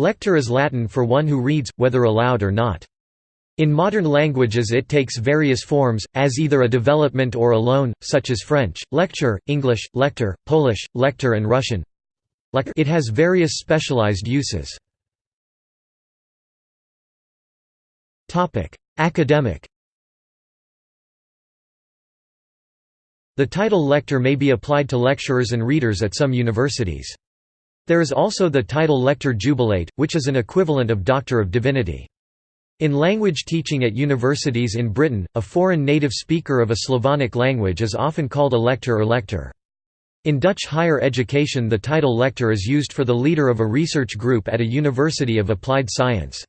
Lector is Latin for one who reads, whether aloud or not. In modern languages it takes various forms, as either a development or alone, such as French, lecteur, English, lector, Polish, lektor and Russian. It has various specialized uses. Academic The title lector may be applied to lecturers and readers at some universities. There is also the title lector jubilate, which is an equivalent of Doctor of Divinity. In language teaching at universities in Britain, a foreign native speaker of a Slavonic language is often called a lector or lector. In Dutch higher education the title lector is used for the leader of a research group at a university of applied science.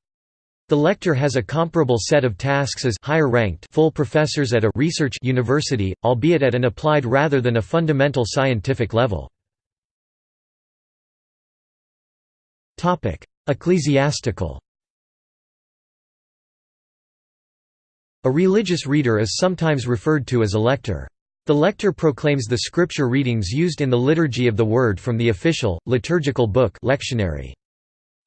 The lector has a comparable set of tasks as higher ranked full professors at a research university, albeit at an applied rather than a fundamental scientific level. Ecclesiastical A religious reader is sometimes referred to as a lector. The lector proclaims the scripture readings used in the Liturgy of the Word from the official, liturgical book lectionary.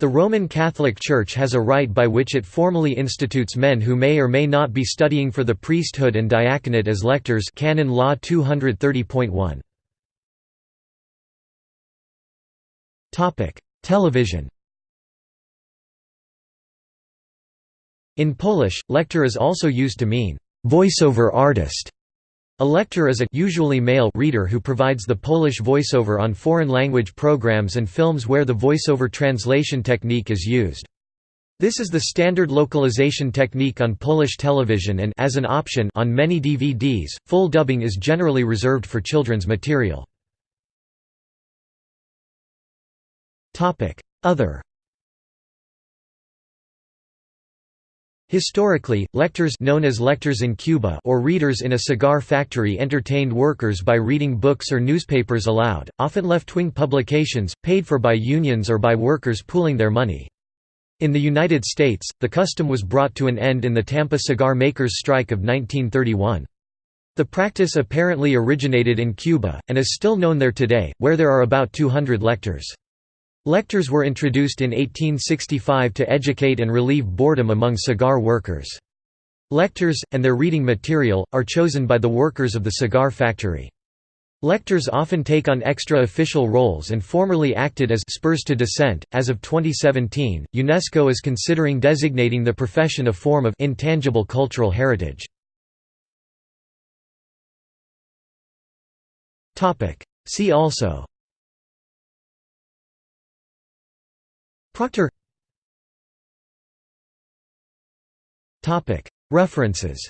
The Roman Catholic Church has a rite by which it formally institutes men who may or may not be studying for the priesthood and diaconate as lectors Canon Law 230.1. Television In Polish, lektor is also used to mean voiceover artist. A lector is a usually male reader who provides the Polish voiceover on foreign language programs and films where the voiceover translation technique is used. This is the standard localization technique on Polish television and as an option on many DVDs, full dubbing is generally reserved for children's material. Other Historically, lectors known as lectores in Cuba or readers in a cigar factory entertained workers by reading books or newspapers aloud, often left-wing publications, paid for by unions or by workers pooling their money. In the United States, the custom was brought to an end in the Tampa cigar makers' strike of 1931. The practice apparently originated in Cuba, and is still known there today, where there are about 200 lectors. Lectors were introduced in 1865 to educate and relieve boredom among cigar workers. Lectors, and their reading material, are chosen by the workers of the cigar factory. Lectors often take on extra official roles and formerly acted as spurs to dissent. As of 2017, UNESCO is considering designating the profession a form of intangible cultural heritage. Topic: See also Proctor. References